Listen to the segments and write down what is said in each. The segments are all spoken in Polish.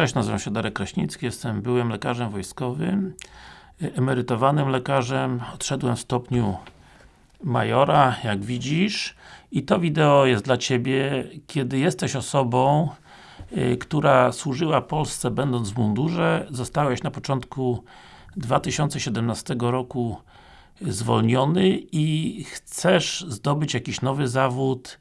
Cześć, nazywam się Darek Kraśnicki, jestem byłym lekarzem wojskowym, emerytowanym lekarzem, odszedłem w stopniu majora, jak widzisz i to wideo jest dla Ciebie, kiedy jesteś osobą, y, która służyła Polsce będąc w mundurze, zostałeś na początku 2017 roku zwolniony i chcesz zdobyć jakiś nowy zawód,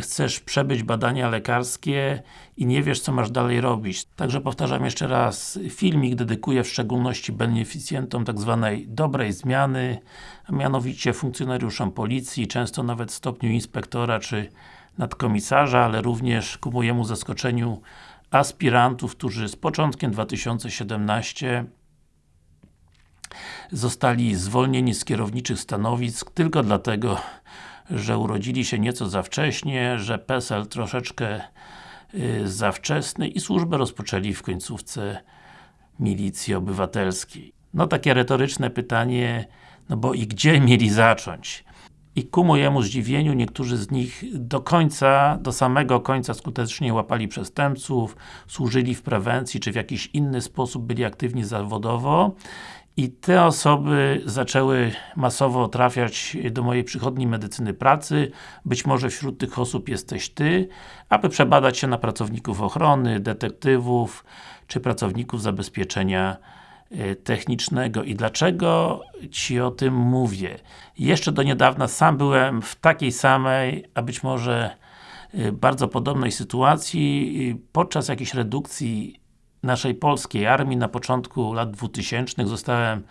chcesz przebyć badania lekarskie i nie wiesz co masz dalej robić. Także powtarzam jeszcze raz, filmik dedykuję w szczególności beneficjentom tak zwanej dobrej zmiany, a mianowicie funkcjonariuszom policji, często nawet w stopniu inspektora czy nadkomisarza, ale również ku mojemu zaskoczeniu aspirantów, którzy z początkiem 2017 zostali zwolnieni z kierowniczych stanowisk tylko dlatego, że urodzili się nieco za wcześnie, że PESEL troszeczkę y, za wczesny i służbę rozpoczęli w końcówce milicji obywatelskiej. No takie retoryczne pytanie, no bo i gdzie mieli zacząć? I ku mojemu zdziwieniu niektórzy z nich do końca, do samego końca skutecznie łapali przestępców, służyli w prewencji, czy w jakiś inny sposób byli aktywni zawodowo i te osoby zaczęły masowo trafiać do mojej przychodni medycyny pracy. Być może wśród tych osób jesteś Ty, aby przebadać się na pracowników ochrony, detektywów, czy pracowników zabezpieczenia e, technicznego. I dlaczego Ci o tym mówię? Jeszcze do niedawna sam byłem w takiej samej, a być może e, bardzo podobnej sytuacji. Podczas jakiejś redukcji naszej polskiej armii. Na początku lat 2000 zostałem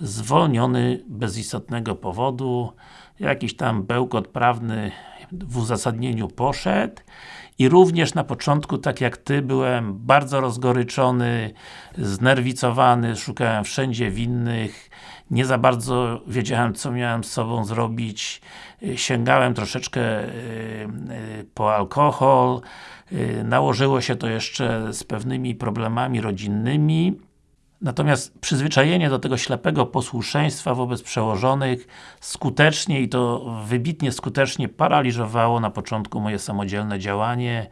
zwolniony bez istotnego powodu. Jakiś tam bełkot prawny w uzasadnieniu poszedł. I również na początku, tak jak Ty, byłem bardzo rozgoryczony, znerwicowany, szukałem wszędzie winnych, nie za bardzo wiedziałem, co miałem z sobą zrobić, sięgałem troszeczkę e, po alkohol, e, nałożyło się to jeszcze z pewnymi problemami rodzinnymi, Natomiast przyzwyczajenie do tego ślepego posłuszeństwa wobec przełożonych skutecznie i to wybitnie skutecznie paraliżowało na początku moje samodzielne działanie,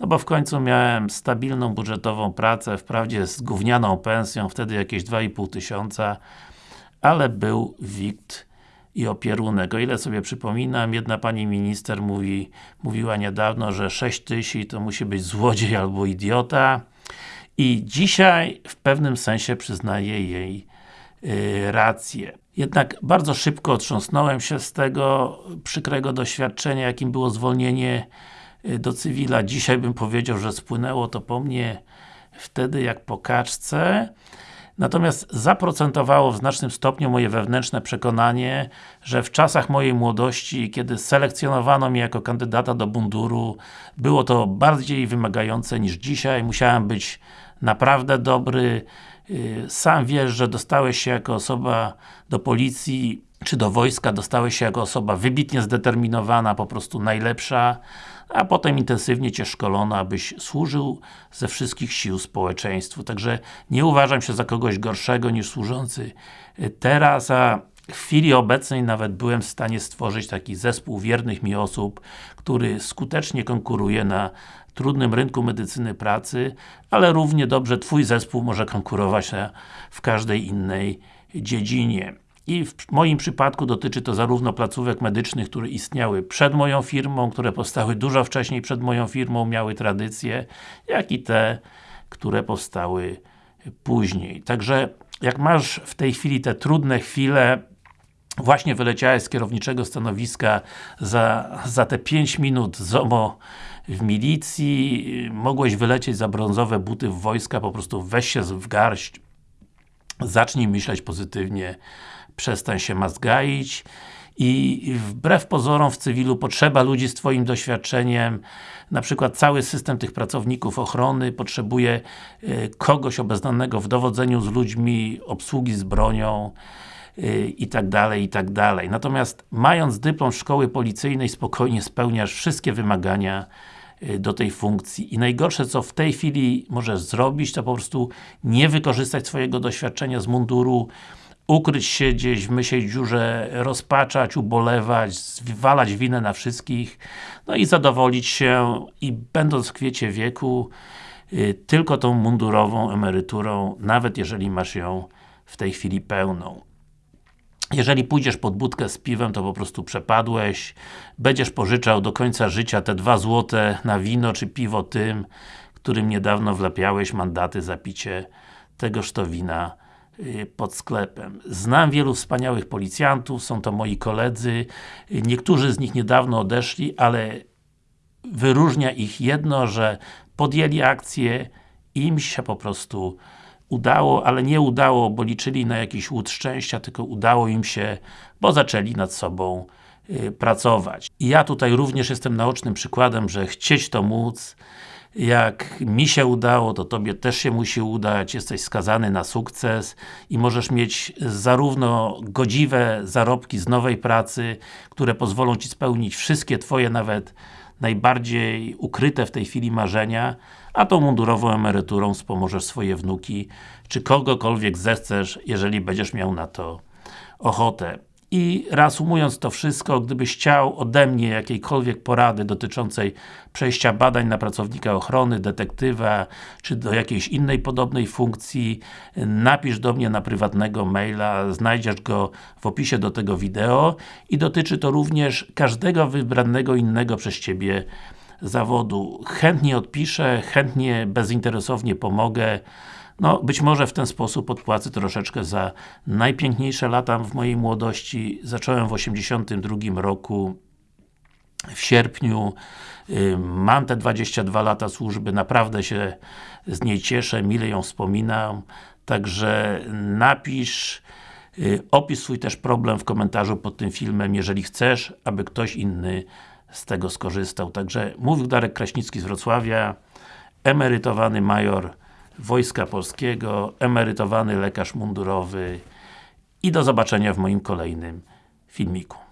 no bo w końcu miałem stabilną budżetową pracę, wprawdzie z gównianą pensją, wtedy jakieś 2,5 tysiąca, ale był wikt i opierunek. O ile sobie przypominam, jedna pani minister mówi, mówiła niedawno, że 6 tysięcy to musi być złodziej albo idiota i dzisiaj w pewnym sensie przyznaję jej yy, rację. Jednak bardzo szybko otrząsnąłem się z tego przykrego doświadczenia, jakim było zwolnienie y, do cywila. Dzisiaj bym powiedział, że spłynęło to po mnie wtedy jak po kaczce. Natomiast zaprocentowało w znacznym stopniu moje wewnętrzne przekonanie, że w czasach mojej młodości, kiedy selekcjonowano mnie jako kandydata do bunduru, było to bardziej wymagające niż dzisiaj. Musiałem być naprawdę dobry. Y, sam wiesz, że dostałeś się jako osoba do policji czy do wojska, dostałeś się jako osoba wybitnie zdeterminowana, po prostu najlepsza, a potem intensywnie Cię szkolono, abyś służył ze wszystkich sił społeczeństwu. Także nie uważam się za kogoś gorszego niż służący teraz, a w chwili obecnej nawet byłem w stanie stworzyć taki zespół wiernych mi osób, który skutecznie konkuruje na trudnym rynku medycyny pracy, ale równie dobrze Twój zespół może konkurować w każdej innej dziedzinie. I w moim przypadku dotyczy to zarówno placówek medycznych, które istniały przed moją firmą, które powstały dużo wcześniej przed moją firmą, miały tradycję, jak i te, które powstały później. Także, jak masz w tej chwili te trudne chwile, właśnie wyleciałeś z kierowniczego stanowiska za, za te 5 minut ZOMO w milicji, mogłeś wylecieć za brązowe buty w wojska, po prostu weź się w garść, zacznij myśleć pozytywnie, przestań się mazgaić i wbrew pozorom w cywilu potrzeba ludzi z Twoim doświadczeniem, na przykład cały system tych pracowników ochrony potrzebuje e, kogoś obeznanego w dowodzeniu z ludźmi, obsługi z bronią, Y, i tak dalej, i tak dalej. Natomiast mając dyplom szkoły policyjnej spokojnie spełniasz wszystkie wymagania y, do tej funkcji. I najgorsze co w tej chwili możesz zrobić, to po prostu nie wykorzystać swojego doświadczenia z munduru, ukryć się gdzieś w mysiej dziurze, rozpaczać, ubolewać, zwalać winę na wszystkich, no i zadowolić się i będąc w kwiecie wieku, y, tylko tą mundurową emeryturą, nawet jeżeli masz ją w tej chwili pełną. Jeżeli pójdziesz pod budkę z piwem, to po prostu przepadłeś. Będziesz pożyczał do końca życia te dwa złote na wino czy piwo tym, którym niedawno wlepiałeś mandaty za picie tegoż to wina pod sklepem. Znam wielu wspaniałych policjantów, są to moi koledzy. Niektórzy z nich niedawno odeszli, ale wyróżnia ich jedno, że podjęli akcję im się po prostu udało, ale nie udało, bo liczyli na jakiś łód szczęścia, tylko udało im się, bo zaczęli nad sobą y, pracować. I ja tutaj również jestem naocznym przykładem, że chcieć to móc, jak mi się udało, to Tobie też się musi udać, jesteś skazany na sukces i możesz mieć zarówno godziwe zarobki z nowej pracy, które pozwolą Ci spełnić wszystkie Twoje nawet najbardziej ukryte w tej chwili marzenia, a tą mundurową emeryturą wspomożesz swoje wnuki, czy kogokolwiek zechcesz, jeżeli będziesz miał na to ochotę. I reasumując to wszystko, gdybyś chciał ode mnie jakiejkolwiek porady dotyczącej przejścia badań na pracownika ochrony, detektywa, czy do jakiejś innej podobnej funkcji, napisz do mnie na prywatnego maila, znajdziesz go w opisie do tego wideo i dotyczy to również każdego wybranego innego przez Ciebie zawodu. Chętnie odpiszę, chętnie bezinteresownie pomogę. No, być może w ten sposób odpłacę troszeczkę za najpiękniejsze lata w mojej młodości. Zacząłem w 82 roku w sierpniu. Mam te 22 lata służby, naprawdę się z niej cieszę, mile ją wspominam. Także napisz, y, opisz swój też problem w komentarzu pod tym filmem, jeżeli chcesz, aby ktoś inny z tego skorzystał. Także mówił Darek Kraśnicki z Wrocławia, emerytowany major Wojska Polskiego, emerytowany lekarz mundurowy i do zobaczenia w moim kolejnym filmiku.